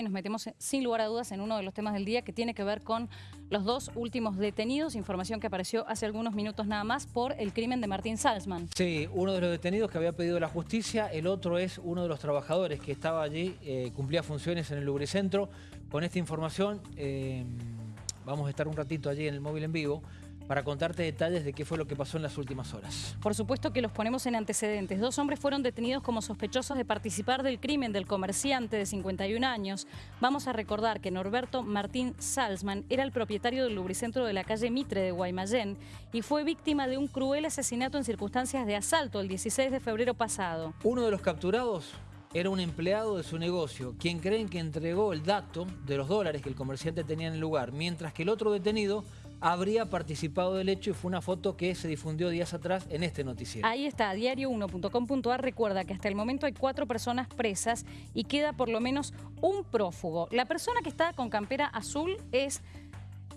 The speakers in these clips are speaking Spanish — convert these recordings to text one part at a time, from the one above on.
y nos metemos sin lugar a dudas en uno de los temas del día que tiene que ver con los dos últimos detenidos, información que apareció hace algunos minutos nada más por el crimen de Martín Salzman. Sí, uno de los detenidos que había pedido la justicia, el otro es uno de los trabajadores que estaba allí, eh, cumplía funciones en el Lubricentro. Con esta información eh, vamos a estar un ratito allí en el móvil en vivo para contarte detalles de qué fue lo que pasó en las últimas horas. Por supuesto que los ponemos en antecedentes. Dos hombres fueron detenidos como sospechosos de participar del crimen del comerciante de 51 años. Vamos a recordar que Norberto Martín Salzman era el propietario del lubricentro de la calle Mitre de Guaymallén y fue víctima de un cruel asesinato en circunstancias de asalto el 16 de febrero pasado. Uno de los capturados era un empleado de su negocio, quien creen que entregó el dato de los dólares que el comerciante tenía en el lugar, mientras que el otro detenido habría participado del hecho y fue una foto que se difundió días atrás en este noticiero. Ahí está, diario1.com.ar recuerda que hasta el momento hay cuatro personas presas y queda por lo menos un prófugo. La persona que está con campera azul es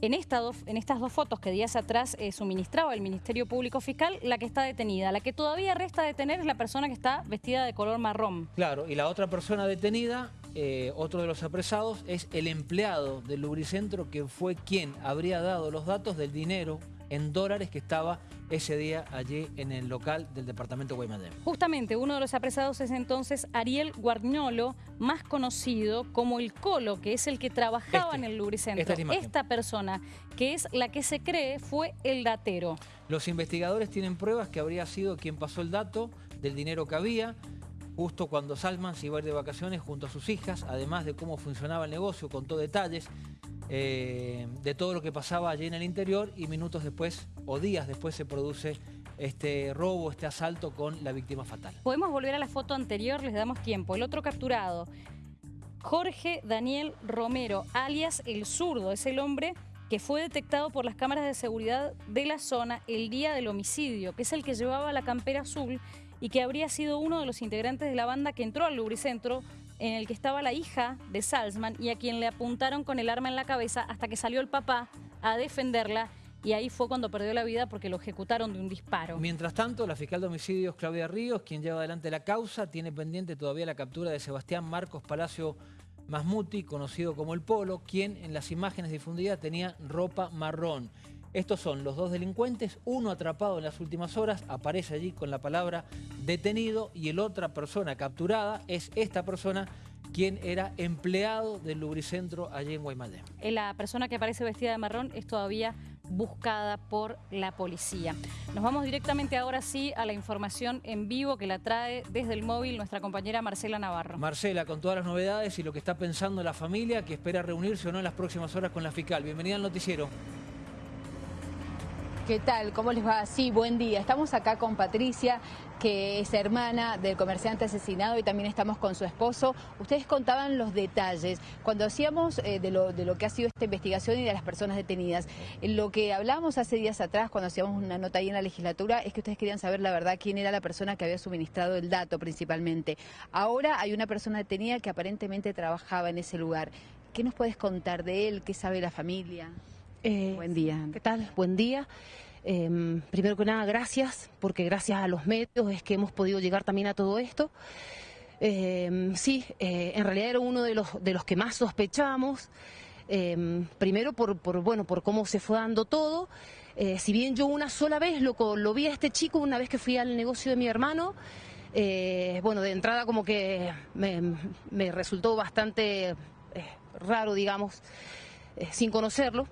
en, en, estas dos fotos que días atrás eh, suministraba el Ministerio Público Fiscal, la que está detenida. La que todavía resta detener es la persona que está vestida de color marrón. Claro, y la otra persona detenida eh, otro de los apresados es el empleado del Lubricentro que fue quien habría dado los datos del dinero en dólares que estaba ese día allí en el local del departamento Guaymallén. Justamente uno de los apresados es entonces Ariel Guarniolo, más conocido como el Colo, que es el que trabajaba este, en el Lubricentro. Esta, esta persona, que es la que se cree fue el datero. Los investigadores tienen pruebas que habría sido quien pasó el dato del dinero que había, justo cuando Salman se iba a ir de vacaciones junto a sus hijas, además de cómo funcionaba el negocio, contó detalles eh, de todo lo que pasaba allí en el interior y minutos después o días después se produce este robo, este asalto con la víctima fatal. Podemos volver a la foto anterior, les damos tiempo. El otro capturado, Jorge Daniel Romero, alias El Zurdo, es el hombre que fue detectado por las cámaras de seguridad de la zona el día del homicidio, que es el que llevaba la campera azul y que habría sido uno de los integrantes de la banda que entró al lubricentro en el que estaba la hija de Salzman y a quien le apuntaron con el arma en la cabeza hasta que salió el papá a defenderla y ahí fue cuando perdió la vida porque lo ejecutaron de un disparo. Mientras tanto, la fiscal de homicidios Claudia Ríos, quien lleva adelante la causa, tiene pendiente todavía la captura de Sebastián Marcos Palacio Masmuti, conocido como El Polo, quien en las imágenes difundidas tenía ropa marrón. Estos son los dos delincuentes, uno atrapado en las últimas horas, aparece allí con la palabra detenido y el otra persona capturada es esta persona quien era empleado del lubricentro allí en Guaymallén. Eh, la persona que aparece vestida de marrón es todavía buscada por la policía. Nos vamos directamente ahora sí a la información en vivo que la trae desde el móvil nuestra compañera Marcela Navarro. Marcela, con todas las novedades y lo que está pensando la familia que espera reunirse o no en las próximas horas con la fiscal. Bienvenida al noticiero. ¿Qué tal? ¿Cómo les va? Sí, buen día. Estamos acá con Patricia, que es hermana del comerciante asesinado y también estamos con su esposo. Ustedes contaban los detalles. Cuando hacíamos eh, de, lo, de, lo, que ha sido esta investigación y de las personas detenidas, lo que hablábamos hace días atrás cuando hacíamos una nota ahí en la legislatura es que ustedes querían saber la verdad quién era la persona que había suministrado el dato principalmente. Ahora hay una persona detenida que aparentemente trabajaba en ese lugar. ¿Qué nos puedes contar de él? ¿Qué sabe la familia? Eh, Buen día. ¿Qué tal? Buen día. Em, primero que nada, gracias, porque gracias a los medios es que hemos podido llegar también a todo esto. Em, sí, eh, en realidad era uno de los, de los que más sospechamos. Em, primero por, por, bueno, por cómo se fue dando todo. Eh, si bien yo una sola vez lo, lo vi a este chico, una vez que fui al negocio de mi hermano, bueno, de entrada como que me, me resultó bastante raro, digamos, sin conocerlo.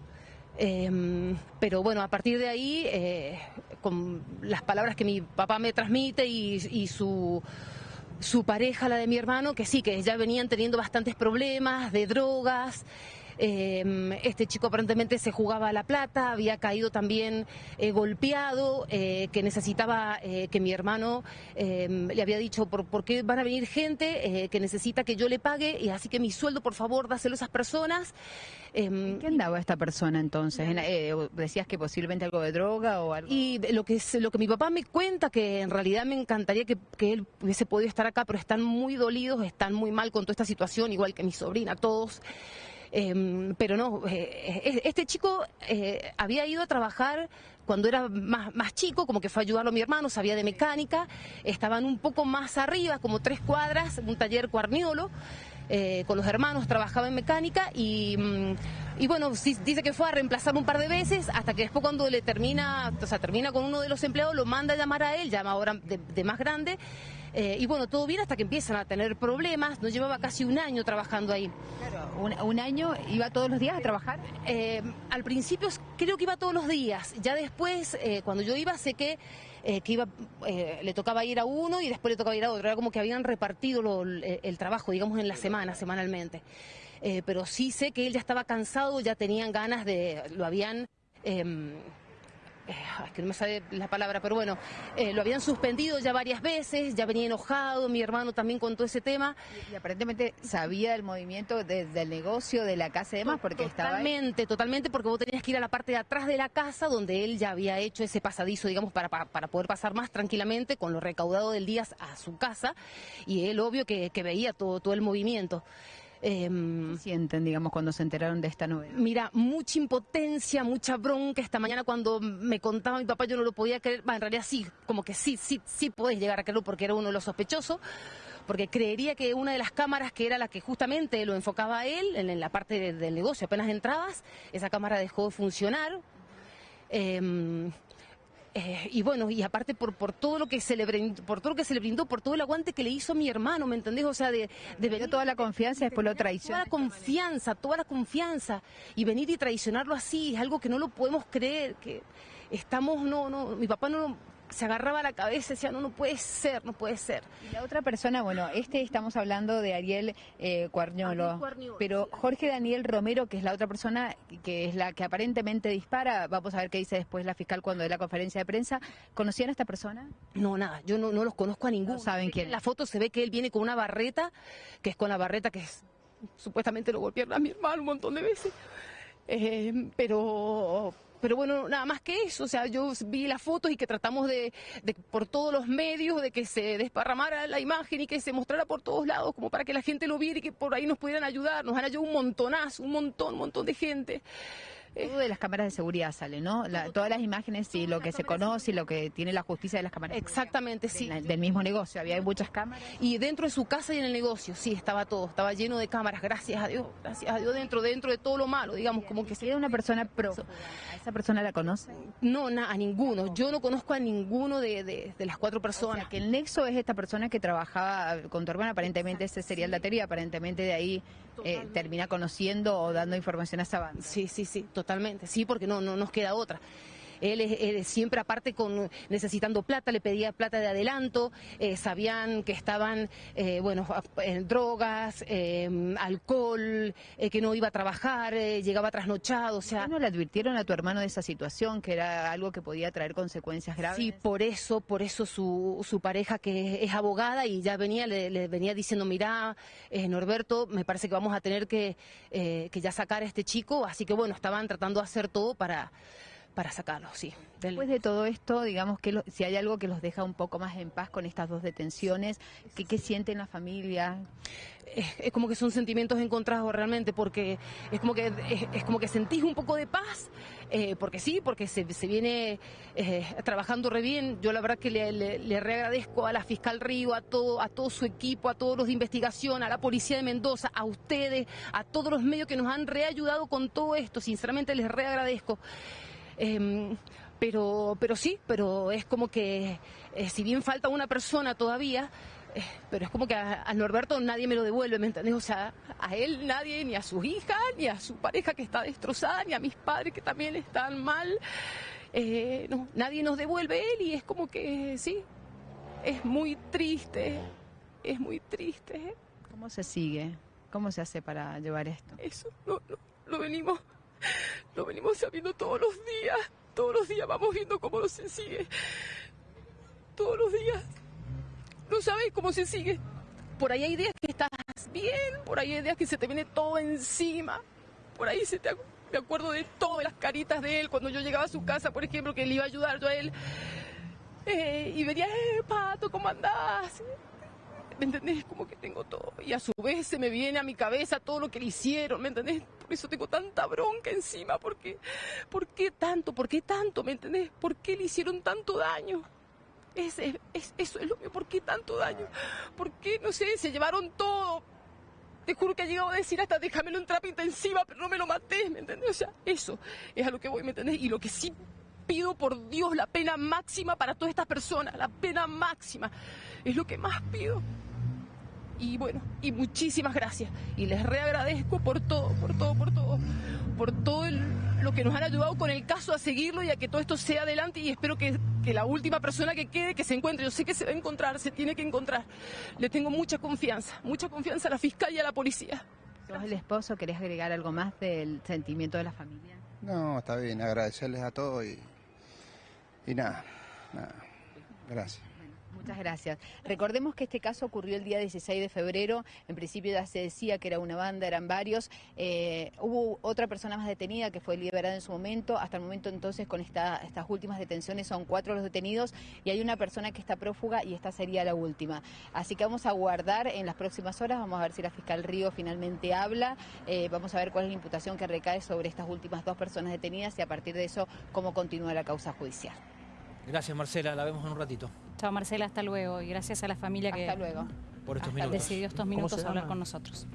Em, pero bueno, a partir de ahí, eh, con las palabras que mi papá me transmite y, su, su pareja, la de mi hermano, que sí, que ya venían teniendo bastantes problemas de drogas. Em, este chico aparentemente se jugaba a la plata, había caído también eh, golpeado, eh, que necesitaba eh, que mi hermano em, le había dicho por, qué van a venir gente que necesita que yo le pague y así que mi sueldo por favor dáselo a esas personas. Em, ¿Qué andaba esta persona entonces? ¿Decías que posiblemente algo de droga o algo? Y lo que, lo que mi papá me cuenta, que en realidad me encantaría que, que él hubiese podido estar acá, pero están muy dolidos, están muy mal con toda esta situación, igual que mi sobrina, todos. Em, pero no, eh, eh, este chico eh, había ido a trabajar cuando era más, más chico, como que fue a ayudarlo a mi hermano, sabía de mecánica, estaban un poco más arriba, como tres cuadras, un taller cuarniolo. con los hermanos, trabajaba en mecánica y, mm, y bueno, dice que fue a reemplazar un par de veces hasta que después cuando le termina, o sea, termina con uno de los empleados, lo manda a llamar a él, llama ahora de, más grande. Eh, y bueno, todo bien hasta que empiezan a tener problemas. Nos llevaba casi un año trabajando ahí. Claro, un, año iba todos los días a trabajar. Eh, al principio creo que iba todos los días. Ya después, cuando yo iba, sé que eh, que iba, eh, le tocaba ir a uno y después le tocaba ir a otro. Era como que habían repartido el, trabajo, digamos, en la semana, semanalmente. Eh, pero sí sé que él ya estaba cansado, ya tenían ganas de, lo habían... Eh, es que no me sale la palabra, pero bueno, eh, lo habían suspendido ya varias veces, ya venía enojado, mi hermano también contó ese tema. Y, aparentemente sabía del movimiento del negocio, de la casa y demás, porque estaba Totalmente, totalmente, porque vos tenías que ir a la parte de atrás de la casa donde él ya había hecho ese pasadizo, digamos, para, para, poder pasar más tranquilamente con lo recaudado del día a su casa, y él obvio que, que veía todo, todo el movimiento. Eh, sienten, digamos, cuando se enteraron de esta novedad? Mira, mucha impotencia, mucha bronca. Esta mañana cuando me contaba mi papá yo no lo podía creer. en realidad sí, como que sí, sí, sí podés llegar a creerlo porque era uno de los sospechosos. Porque creería que una de las cámaras que era la que justamente lo enfocaba a él, en, la parte del negocio, apenas entrabas, esa cámara dejó de funcionar. Eh, eh, y bueno, y aparte por, por todo lo que se le brindó, por todo lo que se le brindó, por todo el aguante que le hizo mi hermano, ¿me entendés? O sea, de, de venir toda la confianza y después lo traicionó. Toda la confianza, toda la confianza. Y venir y traicionarlo así es algo que no lo podemos creer, que estamos, no, no, mi papá no se agarraba la cabeza y decía, no, no puede ser, no puede ser. Y la otra persona, bueno, este estamos hablando de Ariel eh, Cuarñolo, pero Jorge Daniel Romero, que es la otra persona, que es la que aparentemente dispara, vamos a ver qué dice después la fiscal cuando dé la conferencia de prensa, ¿conocían a esta persona? No, nada, yo no, no los conozco a ninguno. ¿Saben quién? En la foto se ve que él viene con una barreta, que es con la barreta que es, supuestamente lo golpearon a mi hermano un montón de veces. Eh, pero pero bueno, nada más que eso, o sea, yo vi las fotos y que tratamos de, por todos los medios, de que se desparramara la imagen y que se mostrara por todos lados, como para que la gente lo viera y que por ahí nos pudieran ayudar. Nos han ayudado un montonazo, un montón, un montón de gente. Todo de las cámaras de seguridad sale, ¿no? todas las imágenes y lo que se conoce y lo que tiene la justicia de las cámaras. Exactamente, sí. del mismo negocio, había muchas cámaras. Y dentro de su casa y en el negocio, sí, estaba todo, estaba lleno de cámaras, gracias a Dios, gracias a Dios, dentro, dentro de todo lo malo, digamos, como que... Si una persona pro, ¿a esa persona la conoce? No, a ninguno, yo no conozco a ninguno de, las cuatro personas. que el nexo es esta persona que trabajaba con tu hermana, aparentemente ese sería el daterio y aparentemente de ahí eh, termina conociendo o dando información a esa banda. Sí, sí, sí, totalmente, sí, porque no, no nos queda otra. Él, siempre aparte con necesitando plata, le pedía plata de adelanto, eh, sabían que estaban, eh, bueno, en drogas, eh, alcohol, que no iba a trabajar, llegaba trasnochado, o sea... ¿No le advirtieron a tu hermano de esa situación, que era algo que podía traer consecuencias graves? Sí, por eso, por eso su, su pareja que es abogada y ya venía, le, venía diciendo, mira, Norberto, me parece que vamos a tener que, que ya sacar a este chico, así que bueno, estaban tratando de hacer todo para para sacarlo, sí. Después de todo esto, digamos que si hay algo que los deja un poco más en paz con estas dos detenciones, ¿qué, qué sienten la familia? Es, como que son sentimientos encontrados realmente, porque es como que es, como que sentís un poco de paz, eh, porque sí, porque se, viene eh, trabajando re bien. Yo la verdad que le, le, reagradezco a la fiscal Río, a todo, a todo su equipo, a todos los de investigación, a la policía de Mendoza, a ustedes, a todos los medios que nos han reayudado con todo esto. Sinceramente les reagradezco. Em, pero, pero sí, pero es como que eh, si bien falta una persona todavía, eh, pero es como que a, Norberto nadie me lo devuelve, ¿me entendés? O sea, a él nadie, ni a sus hijas, ni a su pareja que está destrozada, ni a mis padres que también están mal. Eh, no, nadie nos devuelve él y es como que sí, es muy triste, es muy triste. ¿Cómo se sigue? ¿Cómo se hace para llevar esto? Eso, no, no, lo venimos lo venimos sabiendo todos los días. Todos los días vamos viendo cómo no se sigue. Todos los días. No sabes cómo se sigue. Por ahí hay días que estás bien, por ahí hay días que se te viene todo encima. Por ahí se te me acuerdo de todas las caritas de él cuando yo llegaba a su casa, por ejemplo, que le iba a ayudar yo a él. Eh, y venía, eh, Pato, ¿cómo andás? ¿Me entendés? Como que tengo todo. Y a su vez se me viene a mi cabeza todo lo que le hicieron, ¿me entendés? Por eso tengo tanta bronca encima, porque, ¿por qué tanto? ¿Por qué tanto? ¿Me entendés? ¿Por qué le hicieron tanto daño? Es, es, eso es lo mío, ¿por qué tanto daño? ¿Por qué, no sé, se llevaron todo? te juro que ha llegado a decir hasta déjamelo en terapia intensiva, pero no me lo maté, ¿me entendés? O sea, eso es a lo que voy, ¿me entendés? Y lo que sí pido por Dios, la pena máxima para todas estas personas, la pena máxima, es lo que más pido. Y bueno, y muchísimas gracias. Y les reagradezco por todo, por todo, por todo, por todo el- lo que nos han ayudado con el caso a seguirlo y a que todo esto sea adelante. Y espero que, que la última persona que quede, que se encuentre, yo sé que se va a encontrar, se tiene que encontrar. Le tengo mucha confianza, mucha confianza a la fiscal y a la policía. ¿Sos el esposo? ¿Querés agregar algo más del sentimiento de la familia? No, está bien, agradecerles a todos y, y nada, nada. Gracias. Muchas gracias. Recordemos que este caso ocurrió el día 16 de febrero. En principio ya se decía que era una banda, eran varios. Eh, hubo otra persona más detenida que fue liberada en su momento. Hasta el momento entonces con esta- estas últimas detenciones son cuatro los detenidos y hay una persona que está prófuga y esta sería la última. Así que vamos a guardar en las próximas horas. Vamos a ver si la fiscal Río finalmente habla. Eh, vamos a ver cuál es la imputación que recae sobre estas últimas dos personas detenidas y a partir de eso cómo continúa la causa judicial. Gracias, Marcela. La vemos en un ratito Chao Marcela, hasta luego y gracias a la familia que Hasta luego. por estos Hasta minutos. decidió estos ¿Cómo minutos hablar con nosotros.